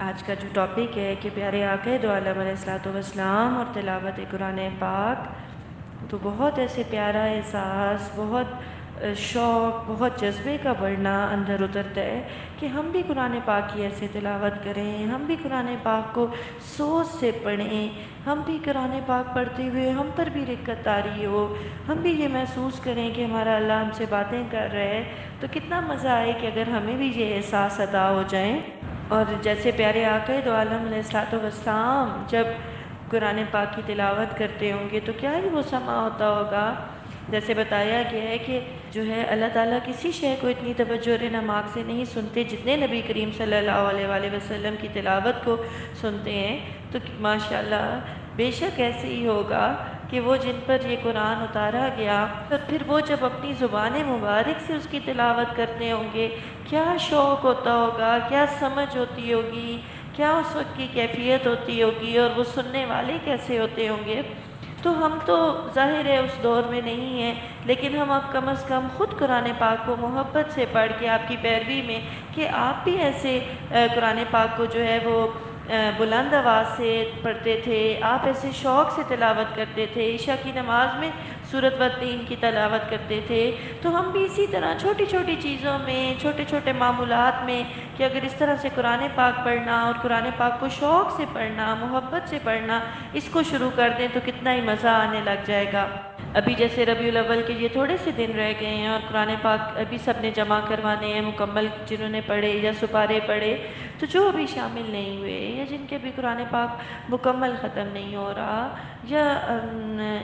आज का जो टॉपिक है कि प्यारे आके दो आलम और तिलावत कुरान पाक तो बहुत ऐसे प्यारा एहसास, बहुत शौक़, बहुत जज्बे का बढ़ना अंदर उतरता है कि हम भी कुरान पाक की ऐसे तिलावत करें, हम भी कुरान पाक को सोच से पढ़ें, हम भी कुरान पाक पढ़ते हुए हम पर भी रिक्कत आ रही हो, हम भी ये महसूस करें कि हमारा अल्लाह हमसे बातें कर रहा है तो कितना मज़ा आए कि अगर हमें भी ये एहसास अदा हो जाए। और जैसे प्यारे आकर दो आलम जब कुरान पाक की तिलावत करते होंगे तो क्या ही वो समा होता होगा? जैसे बताया गया है कि जो है अल्लाह ताला किसी शय को इतनी तवज्जो नमाक से नहीं सुनते जितने नबी करीम सल्लल्लाहु अलैहि वसल्लम की तिलावत को सुनते हैं। तो माशाल्लाह, बेशक ऐसे ही होगा कि वो जिन पर ये कुरान उतारा गया तो फिर वो जब अपनी ज़ुबान मुबारक से उसकी तिलावत करते होंगे, क्या शौक़ होता होगा, क्या समझ होती होगी, क्या उस वक्त की कैफियत होती होगी, और वो सुनने वाले कैसे होते होंगे? तो हम तो ज़ाहिर है, उस दौर में नहीं हैं, लेकिन हम अब कम अज़ कम ख़ुद कुरान पाक को मोहब्बत से पढ़ के आपकी पैरवी में, कि आप भी ऐसे कुरान पाक को जो है वो बुलंद आवाज़ से पढ़ते थे। आप ऐसे शौक़ से तिलावत करते थे। ईशा की नमाज़ में सूरत व तीन की तलावत करते थे। तो हम भी इसी तरह छोटी छोटी चीज़ों में छोटे छोटे मामूलत में कि अगर इस तरह से कुरान पाक पढ़ना और कुरान पाक को शौक़ से पढ़ना, मोहब्बत से पढ़ना, इसको शुरू कर दें तो कितना ही मज़ा आने लग जाएगा। अभी जैसे रबी अव्वल के ये थोड़े से दिन रह गए हैं और कुरान पाक अभी सबने जमा करवाने हैं, मुकम्मल जिन्होंने पढ़े या सुपारे पढ़े तो जो अभी शामिल नहीं हुए या जिनके भी कुरान पाक मुकम्मल ख़त्म नहीं हो रहा या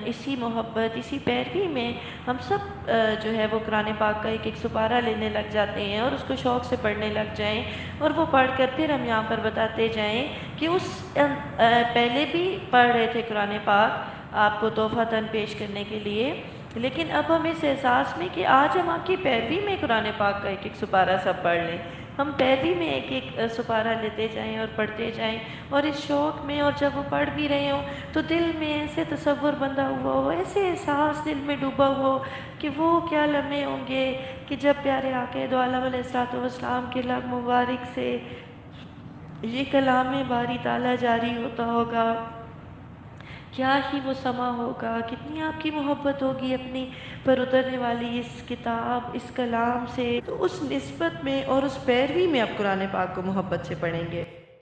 इसी मोहब्बत, इसी पैरवी में हम सब जो है वो कुरान पाक का एक एक सुपारा लेने लग जाते हैं और उसको शौक़ से पढ़ने लग जाएँ और वो पढ़ कर फिर हम यहाँ पर बताते जाएँ कि उस पहले भी पढ़ रहे थे कुरान पाक आपको तोहफ़ा तन पेश करने के लिए। लेकिन अब हम इस एहसास में कि आज हम आपकी पैरवी में कुरान पाक का एक एक सुपारा सब पढ़ लें। हम पैरवी में एक एक सुपारा लेते जाएँ और पढ़ते जाएँ और इस शौक़ में और जब वो पढ़ भी रहे हों तो दिल में ऐसे तस्वुर बंधा हुआ हो, ऐसे एहसास दिल में डूबा हुआ हो कि वो क्या लम्हे होंगे कि जब प्यारे आके दो आलम के लब मुबारक से ये कलाम बारी ताला जारी होता होगा। क्या ही वो समा होगा, कितनी आपकी मोहब्बत होगी अपनी, पर उतरने वाली इस किताब, इस कलाम से तो उस नस्बत में और उस पैरवी में आप कुरान पाक को मोहब्बत से पढ़ेंगे।